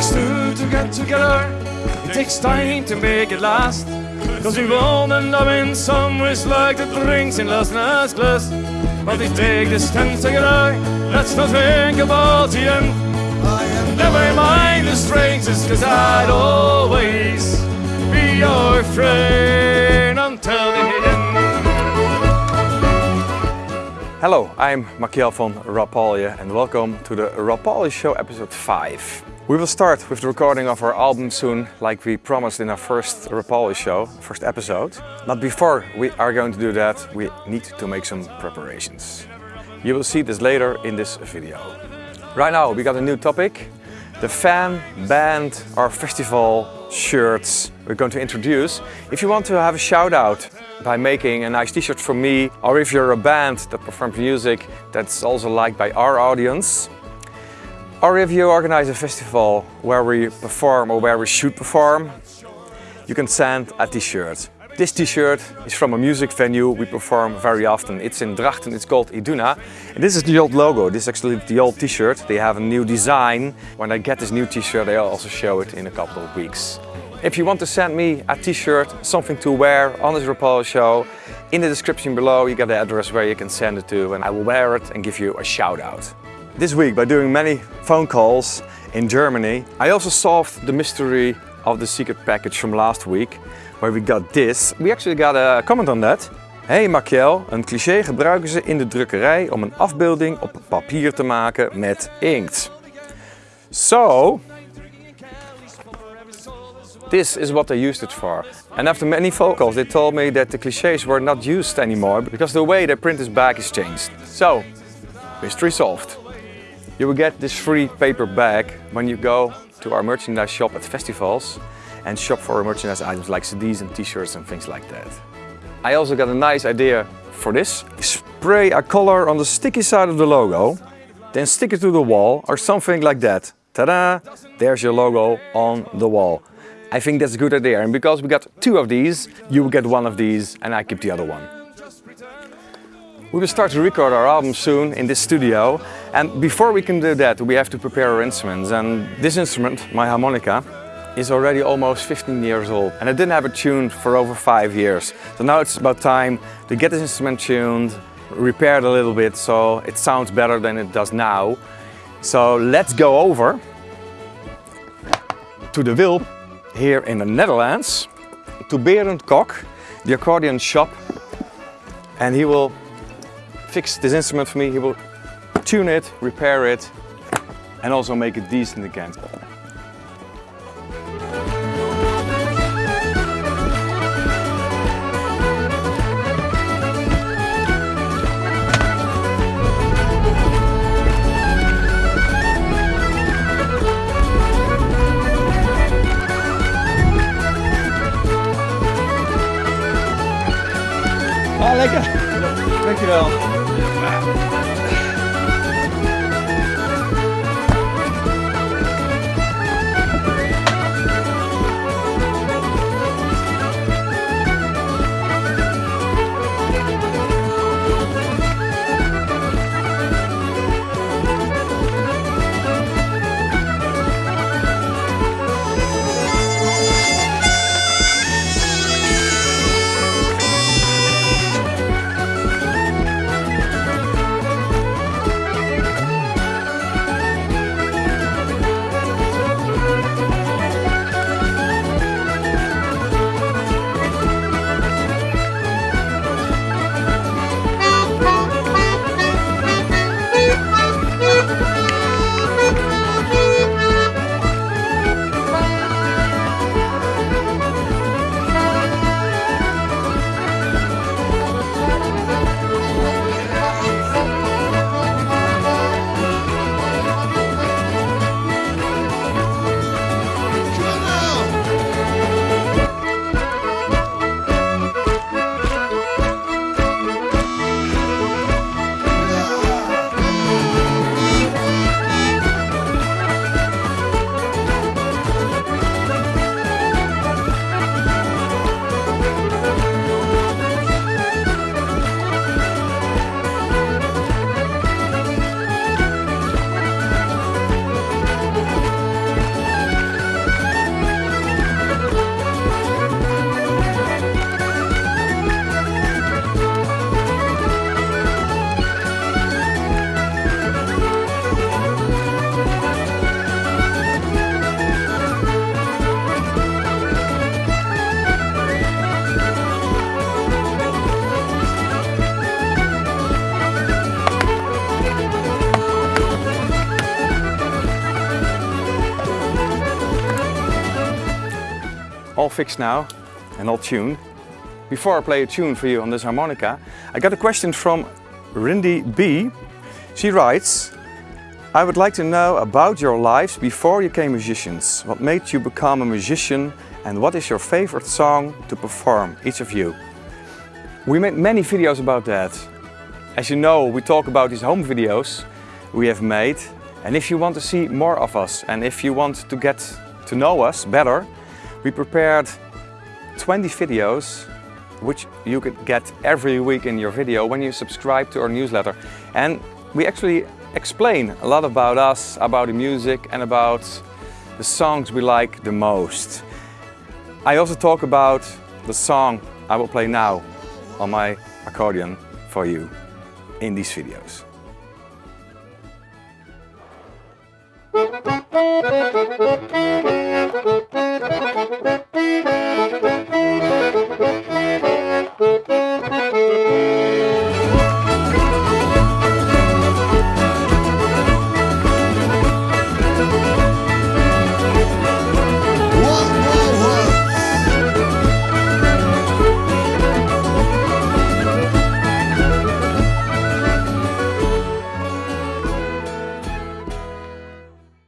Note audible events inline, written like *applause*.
takes two to get together. It takes time to make it last. Cause we've all been loving some which like the drinks in Las Nas glass. But we take this time together. Let's not think about the end. Never mind the strangers, cause I'd always be your friend until the end. Hello, I'm Michiel van Rapalje and welcome to the Rapalje Show episode 5. We will start with the recording of our album soon, like we promised in our first Rapalje show, first episode. But before we are going to do that, we need to make some preparations. You will see this later in this video. Right now we got a new topic, the fan, band or festival shirts we're going to introduce. If you want to have a shout out by making a nice t-shirt for me or if you're a band that performs music that's also liked by our audience or if you organize a festival where we perform or where we should perform you can send a t-shirt. This t-shirt is from a music venue we perform very often. It's in Drachten, it's called Iduna. And this is the old logo, this is actually the old t-shirt. They have a new design. When I get this new t-shirt, I'll also show it in a couple of weeks. If you want to send me a t-shirt, something to wear on this Rapalje show, in the description below you get the address where you can send it to and I will wear it and give you a shout out. This week by doing many phone calls in Germany, I also solved the mystery of the secret package from last week where we got this. We actually got a comment on that. Hey Michiel, een cliché gebruiken ze in de drukkerij om een afbeelding op papier te maken met inkt. So, this is what they used it for. And after many phone calls, they told me that the clichés were not used anymore because the way they print this bag is changed. So, mystery solved. You will get this free paper bag when you go to our merchandise shop at festivals and shop for merchandise items like CDs and t-shirts and things like that. I also got a nice idea for this. Spray a color on the sticky side of the logo, then stick it to the wall or something like that. Ta-da! There's your logo on the wall. I think that's a good idea and because we got two of these, you will get one of these and I keep the other one. We will start to record our album soon in this studio and before we can do that we have to prepare our instruments and this instrument, my harmonica, is already almost 15 years old and I didn't have it tuned for over five years. So now it's about time to get this instrument tuned, repaired a little bit so it sounds better than it does now. So let's go over to the Wilp here in the Netherlands to Berend Kok, the accordion shop and he will fix this instrument for me, he will tune it, repair it and also make it decent again. Ah, lekker. Dankjewel. All fixed now and all tuned. Before I play a tune for you on this harmonica, I got a question from Rindy B. She writes, I would like to know about your lives before you became musicians. What made you become a musician and what is your favorite song to perform, each of you? We made many videos about that. As you know, we talk about these home videos we have made. And if you want to see more of us and if you want to get to know us better, we prepared 20 videos which you could get every week in your video when you subscribe to our newsletter. And we actually explain a lot about us, about the music and about the songs we like the most. I also talk about the song I will play now on my accordion for you in these videos. *laughs*